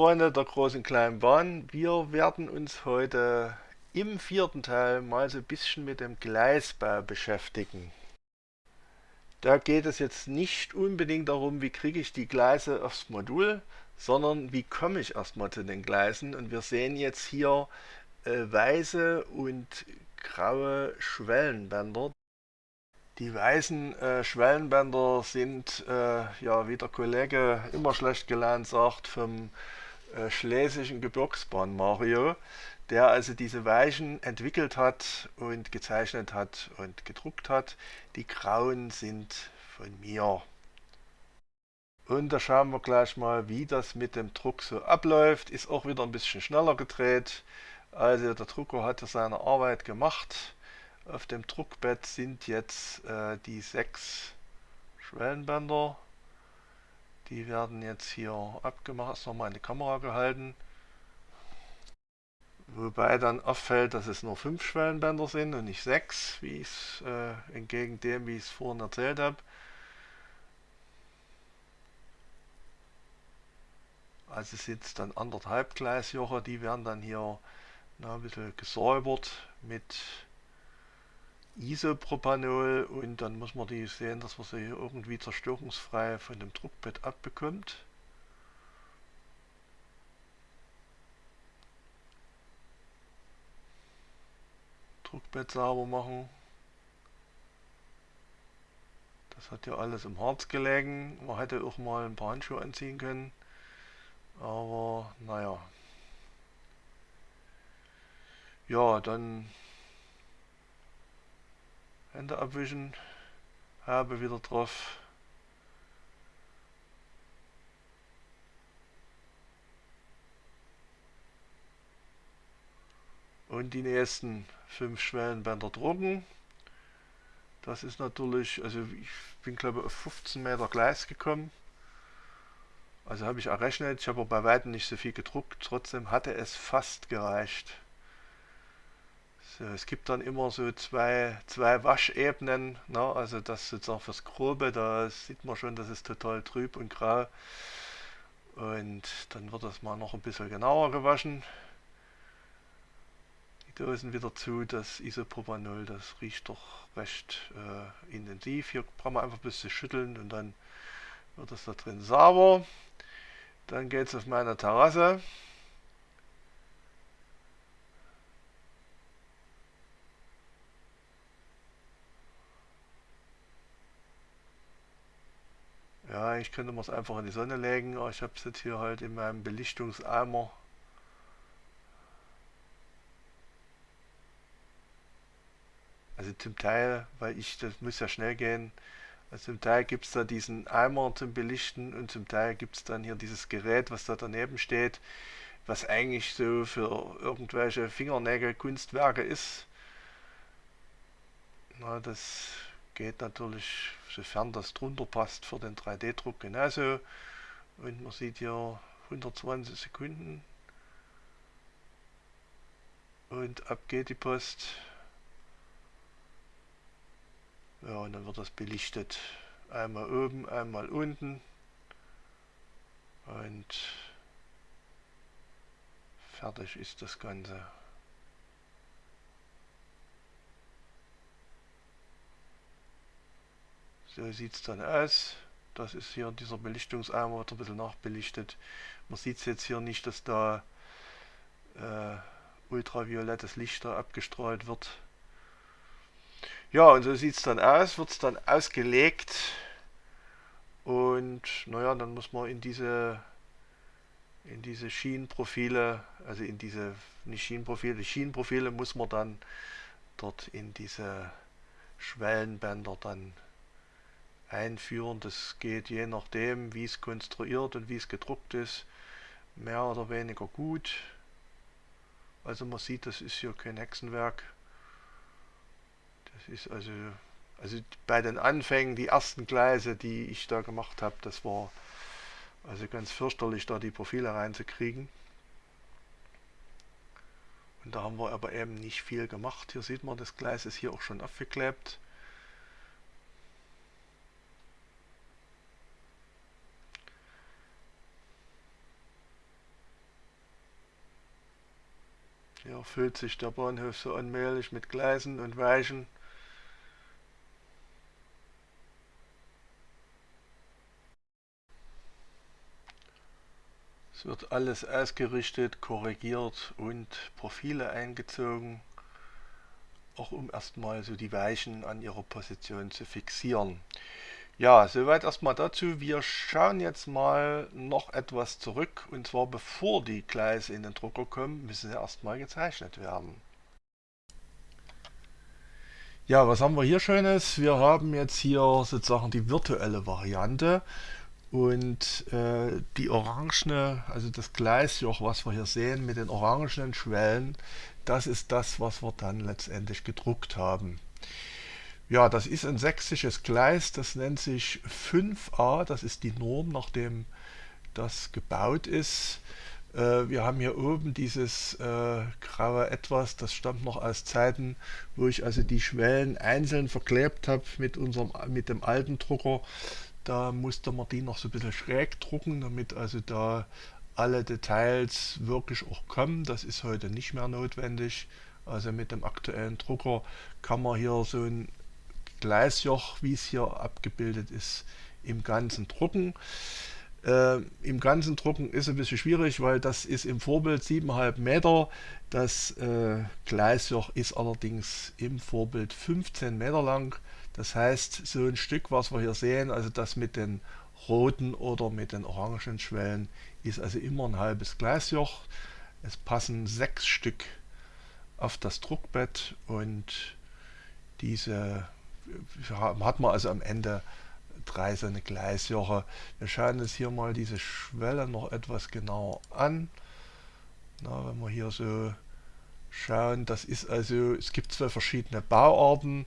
Freunde der großen kleinen Bahn, wir werden uns heute im vierten Teil mal so ein bisschen mit dem Gleisbau beschäftigen. Da geht es jetzt nicht unbedingt darum, wie kriege ich die Gleise aufs Modul, sondern wie komme ich erstmal zu den Gleisen. Und wir sehen jetzt hier äh, weiße und graue Schwellenbänder. Die weißen äh, Schwellenbänder sind, äh, ja, wie der Kollege immer schlecht gelernt sagt, vom äh, schlesischen Gebirgsbahn Mario, der also diese Weichen entwickelt hat und gezeichnet hat und gedruckt hat. Die grauen sind von mir. Und da schauen wir gleich mal, wie das mit dem Druck so abläuft. Ist auch wieder ein bisschen schneller gedreht. Also der Drucker hat seine Arbeit gemacht. Auf dem Druckbett sind jetzt äh, die sechs Schwellenbänder. Die werden jetzt hier abgemacht, ist nochmal in die Kamera gehalten. Wobei dann auffällt, dass es nur fünf Schwellenbänder sind und nicht sechs, wie es äh, entgegen dem, wie ich es vorhin erzählt habe. Also sind es dann anderthalb Gleisjoche, die werden dann hier na, ein bisschen gesäubert mit Isopropanol und dann muss man die sehen, dass man sie irgendwie zerstörungsfrei von dem Druckbett abbekommt. Druckbett sauber machen. Das hat ja alles im Harz gelegen. Man hätte auch mal ein paar Handschuhe anziehen können. Aber naja. Ja, dann Hände abwischen, habe wieder drauf. Und die nächsten fünf Schwellenbänder drucken. Das ist natürlich, also ich bin glaube ich auf 15 Meter Gleis gekommen. Also habe ich errechnet, ich habe bei weitem nicht so viel gedruckt, trotzdem hatte es fast gereicht. So, es gibt dann immer so zwei, zwei Waschebenen, ne? also das sozusagen fürs Grobe, da sieht man schon, das ist total trüb und grau. Und dann wird das mal noch ein bisschen genauer gewaschen. Die Dosen wieder zu, das Isopropanol, das riecht doch recht äh, intensiv. Hier brauchen wir einfach ein bisschen schütteln und dann wird das da drin sauber. Dann geht es auf meine Terrasse. Ja, ich könnte man es einfach in die Sonne legen, aber ich habe es jetzt hier halt in meinem Belichtungseimer. Also zum Teil, weil ich, das muss ja schnell gehen, also zum Teil gibt es da diesen Eimer zum Belichten und zum Teil gibt es dann hier dieses Gerät, was da daneben steht, was eigentlich so für irgendwelche Fingernägel-Kunstwerke ist. Na, das geht natürlich, sofern das drunter passt, für den 3D-Druck genauso. Und man sieht hier 120 Sekunden. Und ab geht die Post. Ja, und dann wird das belichtet. Einmal oben, einmal unten. Und fertig ist das Ganze. So sieht es dann aus. Das ist hier dieser Belichtungseimer, wird ein bisschen nachbelichtet. Man sieht es jetzt hier nicht, dass da äh, ultraviolettes Licht da abgestrahlt wird. Ja, und so sieht es dann aus, wird es dann ausgelegt. Und naja, dann muss man in diese in diese Schienenprofile, also in diese, nicht Schienenprofile, Schienenprofile muss man dann dort in diese Schwellenbänder dann einführen. Das geht je nachdem, wie es konstruiert und wie es gedruckt ist, mehr oder weniger gut. Also man sieht, das ist hier kein Hexenwerk. Das ist also, also bei den Anfängen, die ersten Gleise, die ich da gemacht habe, das war also ganz fürchterlich, da die Profile reinzukriegen. Und da haben wir aber eben nicht viel gemacht. Hier sieht man, das Gleis ist hier auch schon aufgeklebt. Hier füllt sich der Bahnhof so allmählich mit Gleisen und Weichen. Es wird alles ausgerichtet, korrigiert und Profile eingezogen, auch um erstmal so die Weichen an ihrer Position zu fixieren. Ja, soweit erstmal dazu. Wir schauen jetzt mal noch etwas zurück und zwar bevor die Gleise in den Drucker kommen, müssen sie erstmal gezeichnet werden. Ja, was haben wir hier Schönes? Wir haben jetzt hier sozusagen die virtuelle Variante und äh, die orangene, also das Gleisjoch, was wir hier sehen mit den orangenen Schwellen, das ist das, was wir dann letztendlich gedruckt haben. Ja, das ist ein sächsisches Gleis, das nennt sich 5a, das ist die Norm, nachdem das gebaut ist. Äh, wir haben hier oben dieses äh, graue Etwas, das stammt noch aus Zeiten, wo ich also die Schwellen einzeln verklebt habe mit, mit dem alten Drucker. Da musste man die noch so ein bisschen schräg drucken, damit also da alle Details wirklich auch kommen. Das ist heute nicht mehr notwendig. Also mit dem aktuellen Drucker kann man hier so ein Gleisjoch, wie es hier abgebildet ist, im Ganzen drucken. Äh, Im ganzen Drucken ist ein bisschen schwierig, weil das ist im Vorbild 7,5 Meter. Das äh, Gleisjoch ist allerdings im Vorbild 15 Meter lang. Das heißt, so ein Stück, was wir hier sehen, also das mit den roten oder mit den orangen Schwellen, ist also immer ein halbes Gleisjoch. Es passen sechs Stück auf das Druckbett und diese hat man also am Ende drei so eine Gleisjoche. Wir schauen uns hier mal diese Schwelle noch etwas genauer an. Na, wenn wir hier so schauen, das ist also, es gibt zwei verschiedene Bauarten.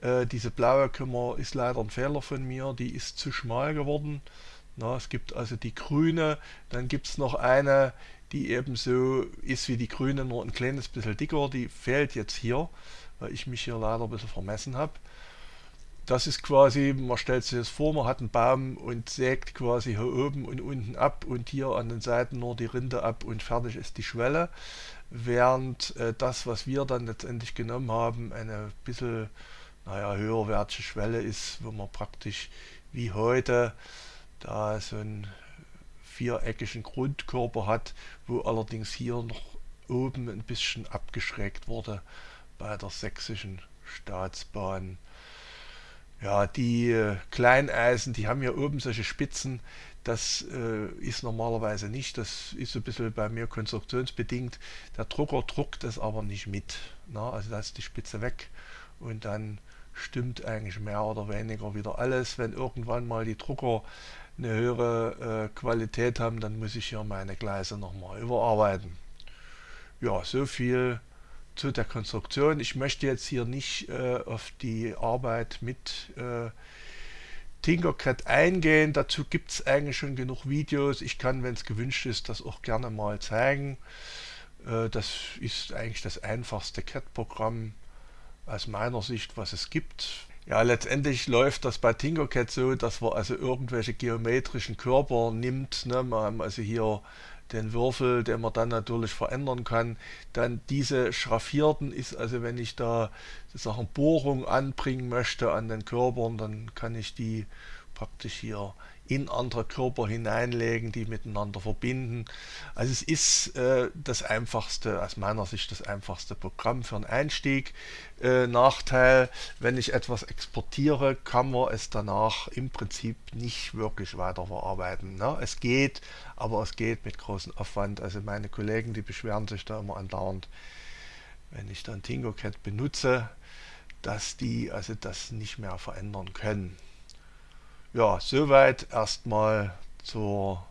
Äh, diese blaue Kümmer ist leider ein Fehler von mir, die ist zu schmal geworden. Na, es gibt also die grüne, dann gibt es noch eine, die ebenso ist wie die grüne, nur ein kleines bisschen dicker, die fehlt jetzt hier, weil ich mich hier leider ein bisschen vermessen habe das ist quasi, man stellt sich das vor, man hat einen Baum und sägt quasi hier oben und unten ab und hier an den Seiten nur die Rinde ab und fertig ist die Schwelle. Während äh, das, was wir dann letztendlich genommen haben, eine bisschen naja, höherwertige Schwelle ist, wo man praktisch wie heute da so einen viereckigen Grundkörper hat, wo allerdings hier noch oben ein bisschen abgeschrägt wurde bei der sächsischen Staatsbahn. Ja, die äh, Kleineisen, die haben ja oben solche Spitzen. Das äh, ist normalerweise nicht. Das ist so ein bisschen bei mir konstruktionsbedingt. Der Drucker druckt das aber nicht mit. Na? Also da ist die Spitze weg und dann stimmt eigentlich mehr oder weniger wieder alles. Wenn irgendwann mal die Drucker eine höhere äh, Qualität haben, dann muss ich hier meine Gleise nochmal überarbeiten. Ja, so viel zu der Konstruktion. Ich möchte jetzt hier nicht äh, auf die Arbeit mit äh, Tinkercad eingehen. Dazu gibt es eigentlich schon genug Videos. Ich kann, wenn es gewünscht ist, das auch gerne mal zeigen. Äh, das ist eigentlich das einfachste CAD-Programm aus meiner Sicht, was es gibt. Ja, letztendlich läuft das bei Tinkercad so, dass man also irgendwelche geometrischen Körper nimmt. Ne? Wir haben also hier den Würfel, den man dann natürlich verändern kann. Dann diese schraffierten ist, also wenn ich da sozusagen Bohrung anbringen möchte an den Körpern, dann kann ich die praktisch hier in andere Körper hineinlegen, die miteinander verbinden. Also es ist äh, das einfachste, aus meiner Sicht das einfachste Programm für einen Einstieg. Äh, Nachteil, wenn ich etwas exportiere, kann man es danach im Prinzip nicht wirklich weiterverarbeiten. Ne? Es geht, aber es geht mit großem Aufwand. Also meine Kollegen, die beschweren sich da immer andauernd, wenn ich dann Tinkercad benutze, dass die also das nicht mehr verändern können. Ja, soweit erstmal zur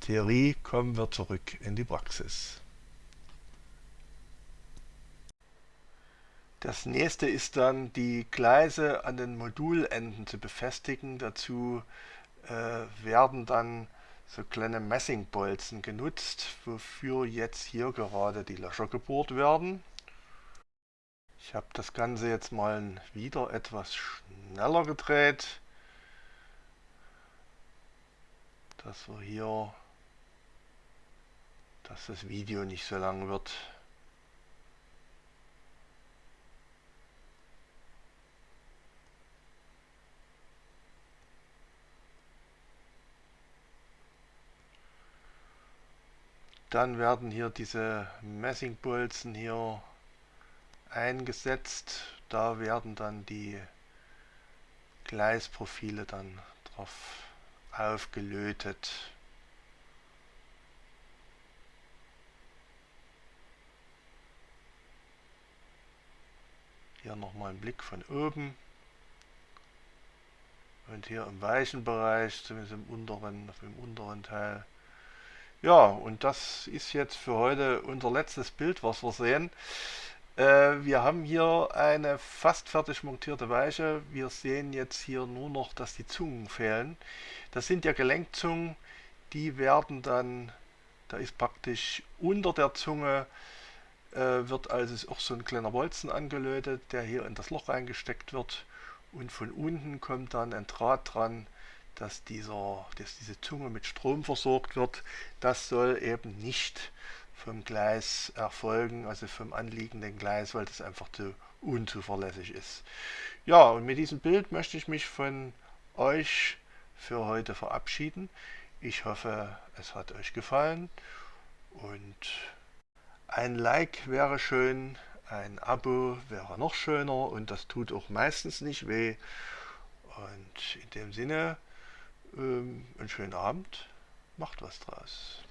Theorie. Kommen wir zurück in die Praxis. Das nächste ist dann die Gleise an den Modulenden zu befestigen. Dazu äh, werden dann so kleine Messingbolzen genutzt, wofür jetzt hier gerade die Löcher gebohrt werden. Ich habe das Ganze jetzt mal wieder etwas schneller gedreht. dass wir hier, dass das Video nicht so lang wird. Dann werden hier diese Messingbolzen hier eingesetzt. Da werden dann die Gleisprofile dann drauf aufgelötet. Hier nochmal ein Blick von oben. Und hier im weichen Bereich, zumindest im unteren, im unteren Teil. Ja, und das ist jetzt für heute unser letztes Bild, was wir sehen. Äh, wir haben hier eine fast fertig montierte Weiche. Wir sehen jetzt hier nur noch, dass die Zungen fehlen. Das sind ja Gelenkzungen, die werden dann, da ist praktisch unter der Zunge äh, wird also auch so ein kleiner Bolzen angelötet, der hier in das Loch reingesteckt wird und von unten kommt dann ein Draht dran, dass, dieser, dass diese Zunge mit Strom versorgt wird. Das soll eben nicht vom Gleis erfolgen, also vom anliegenden Gleis, weil das einfach zu unzuverlässig ist. Ja, und mit diesem Bild möchte ich mich von euch für heute verabschieden. Ich hoffe, es hat euch gefallen und ein Like wäre schön, ein Abo wäre noch schöner und das tut auch meistens nicht weh. Und in dem Sinne, ähm, einen schönen Abend, macht was draus.